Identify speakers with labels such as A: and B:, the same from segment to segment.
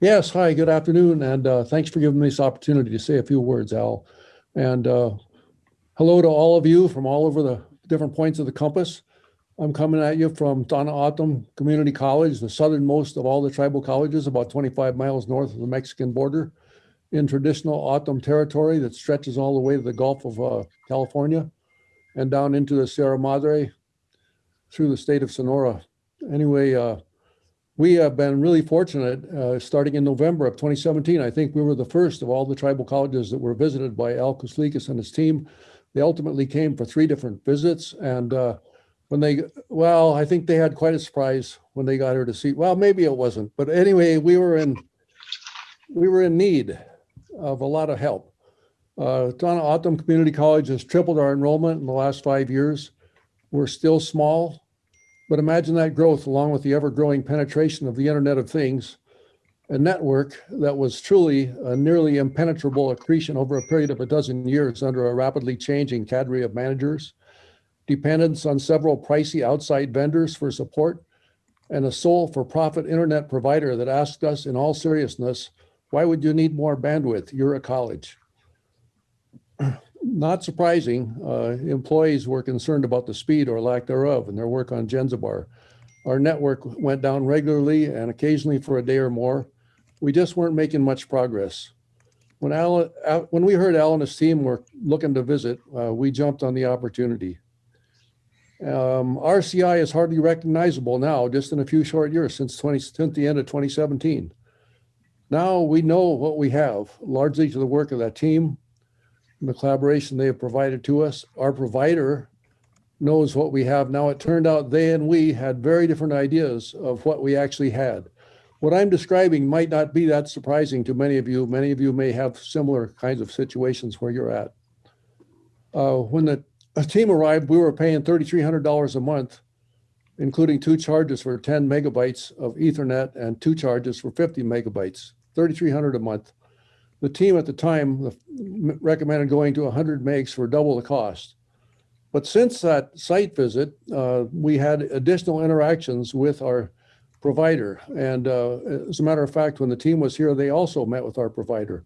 A: Yes, hi, good afternoon, and uh, thanks for giving me this opportunity to say a few words, Al. And uh, hello to all of you from all over the different points of the compass. I'm coming at you from Tohono O'odham Community College, the southernmost of all the tribal colleges, about 25 miles north of the Mexican border in traditional O'odham territory that stretches all the way to the Gulf of uh, California and down into the Sierra Madre through the state of Sonora. Anyway, uh, we have been really fortunate uh, starting in November of 2017. I think we were the first of all the tribal colleges that were visited by Al Kuslikis and his team. They ultimately came for three different visits. And uh, when they, well, I think they had quite a surprise when they got her to see, well, maybe it wasn't. But anyway, we were in, we were in need of a lot of help. Uh, Tohono O'odham Community College has tripled our enrollment in the last five years. We're still small, but imagine that growth along with the ever growing penetration of the Internet of Things, a network that was truly a nearly impenetrable accretion over a period of a dozen years under a rapidly changing cadre of managers, dependence on several pricey outside vendors for support, and a sole for profit internet provider that asked us in all seriousness, why would you need more bandwidth? You're a college not surprising, uh, employees were concerned about the speed or lack thereof in their work on Jenzabar. Our network went down regularly and occasionally for a day or more. We just weren't making much progress. When, Alan, when we heard Al and his team were looking to visit, uh, we jumped on the opportunity. Um, RCI is hardly recognizable now, just in a few short years since, 20, since the end of 2017. Now we know what we have, largely to the work of that team, the collaboration they have provided to us. Our provider knows what we have now. It turned out they and we had very different ideas of what we actually had. What I'm describing might not be that surprising to many of you. Many of you may have similar kinds of situations where you're at. Uh, when the team arrived, we were paying $3,300 a month, including two charges for 10 megabytes of Ethernet and two charges for 50 megabytes, 3,300 a month. The team at the time recommended going to 100 megs for double the cost. But since that site visit, uh, we had additional interactions with our provider. And uh, as a matter of fact, when the team was here, they also met with our provider.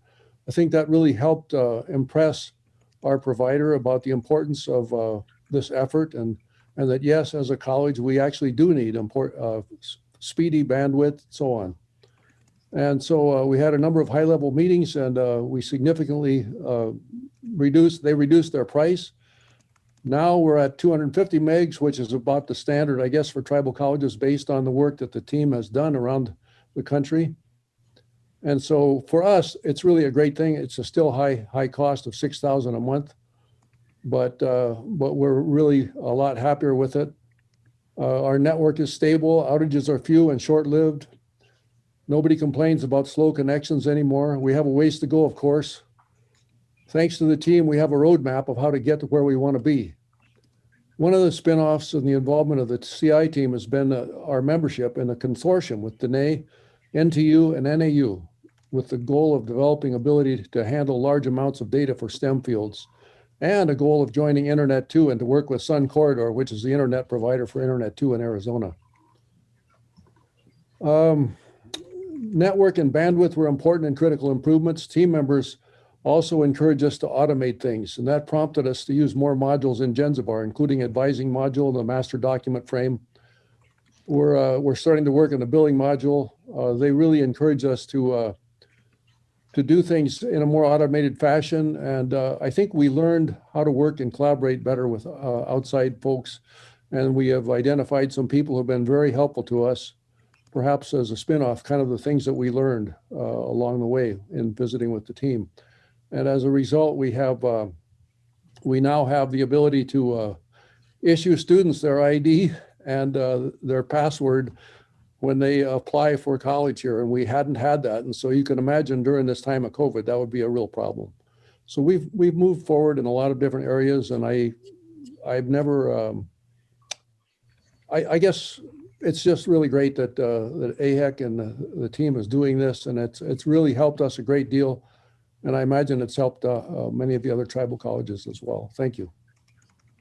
A: I think that really helped uh, impress our provider about the importance of uh, this effort and, and that yes, as a college, we actually do need import, uh, speedy bandwidth, so on. And so uh, we had a number of high level meetings and uh, we significantly uh, reduced, they reduced their price. Now we're at 250 megs, which is about the standard, I guess, for tribal colleges based on the work that the team has done around the country. And so for us, it's really a great thing. It's a still high, high cost of 6,000 a month, but, uh, but we're really a lot happier with it. Uh, our network is stable, outages are few and short-lived. Nobody complains about slow connections anymore. We have a ways to go, of course. Thanks to the team, we have a roadmap of how to get to where we want to be. One of the spinoffs and the involvement of the CI team has been uh, our membership in a consortium with Diné, NTU, and NAU with the goal of developing ability to handle large amounts of data for STEM fields and a goal of joining Internet 2 and to work with Sun Corridor, which is the internet provider for Internet 2 in Arizona. Um, network and bandwidth were important and critical improvements. Team members also encouraged us to automate things, and that prompted us to use more modules in Jenzabar, including advising module, and the master document frame. We're, uh, we're starting to work on the billing module. Uh, they really encourage us to, uh, to do things in a more automated fashion. And uh, I think we learned how to work and collaborate better with uh, outside folks. And we have identified some people who have been very helpful to us perhaps as a spinoff, kind of the things that we learned uh, along the way in visiting with the team. And as a result, we have uh, we now have the ability to uh, issue students their ID and uh, their password when they apply for college here. And we hadn't had that. And so you can imagine during this time of COVID, that would be a real problem. So we've we've moved forward in a lot of different areas. And I I've never um, I, I guess it's just really great that uh, that AIHEC and the, the, team is doing this, and it's it's really helped us a great deal, and I imagine it's helped uh, uh, many of the other tribal colleges as well. Thank you.